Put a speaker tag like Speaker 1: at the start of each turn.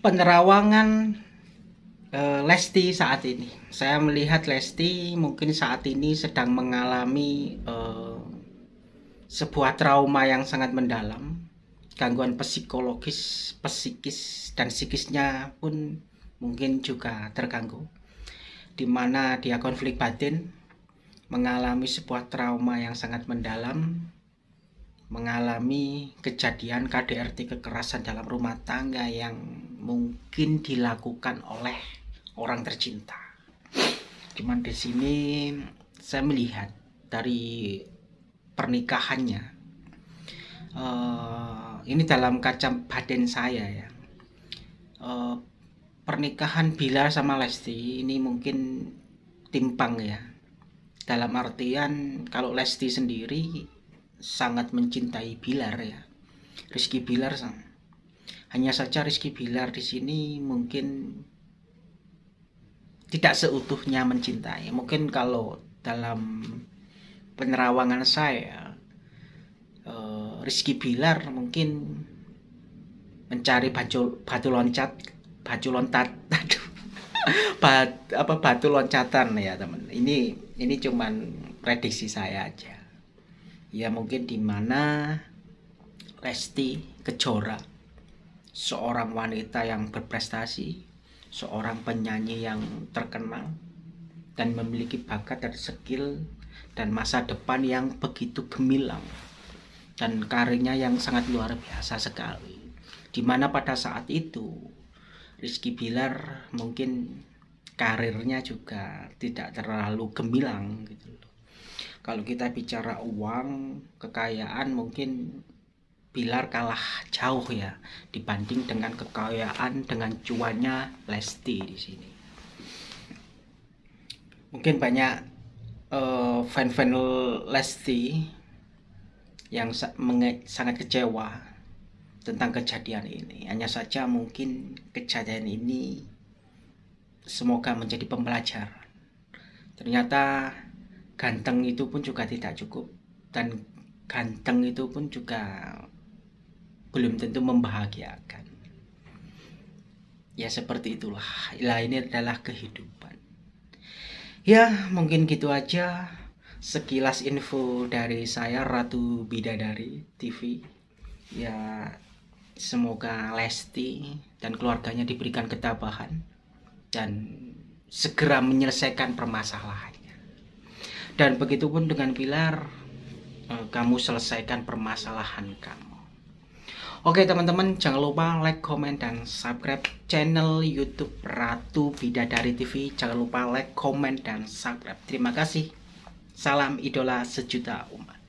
Speaker 1: penerawangan uh, Lesti saat ini. Saya melihat Lesti mungkin saat ini sedang mengalami uh, sebuah trauma yang sangat mendalam, gangguan psikologis, psikis dan psikisnya pun mungkin juga terganggu. Di mana dia konflik batin, mengalami sebuah trauma yang sangat mendalam, mengalami kejadian KDRT kekerasan dalam rumah tangga yang mungkin dilakukan oleh orang tercinta. Cuman di sini saya melihat dari pernikahannya. Uh, ini dalam kaca badan saya ya. Uh, pernikahan Bilar sama Lesti ini mungkin timpang ya. Dalam artian kalau Lesti sendiri sangat mencintai Bilar ya. Rizky Bilar hanya saja Rizky Bilar di sini mungkin tidak seutuhnya mencintai. Mungkin kalau dalam penerawangan saya uh, Rizky Bilar mungkin mencari batu batu loncat batu loncat aduh apa batu loncatan ya teman. Ini ini cuman prediksi saya aja. Ya mungkin di mana Lesti Kejora seorang wanita yang berprestasi seorang penyanyi yang terkenal dan memiliki bakat dan skill dan masa depan yang begitu gemilang dan karirnya yang sangat luar biasa sekali. Di mana pada saat itu Rizky Bilar mungkin karirnya juga tidak terlalu gemilang gitu kalau kita bicara uang kekayaan mungkin Bilar kalah jauh ya dibanding dengan kekayaan dengan cuannya Lesti di sini. Mungkin banyak uh, fan-fan Lesti yang sangat kecewa tentang kejadian ini. Hanya saja mungkin kejadian ini semoga menjadi pembelajaran. Ternyata ganteng itu pun juga tidak cukup dan ganteng itu pun juga belum tentu membahagiakan. Ya seperti itulah. Lah ini adalah kehidupan. Ya mungkin gitu aja sekilas info dari saya Ratu Bidadari TV. Ya semoga Lesti dan keluarganya diberikan ketabahan dan segera menyelesaikan permasalahannya. Dan begitupun dengan Pilar, eh, kamu selesaikan permasalahan kamu. Oke teman-teman jangan lupa like, comment, dan subscribe channel youtube Ratu Bidadari TV Jangan lupa like, comment, dan subscribe. Terima kasih. Salam idola sejuta umat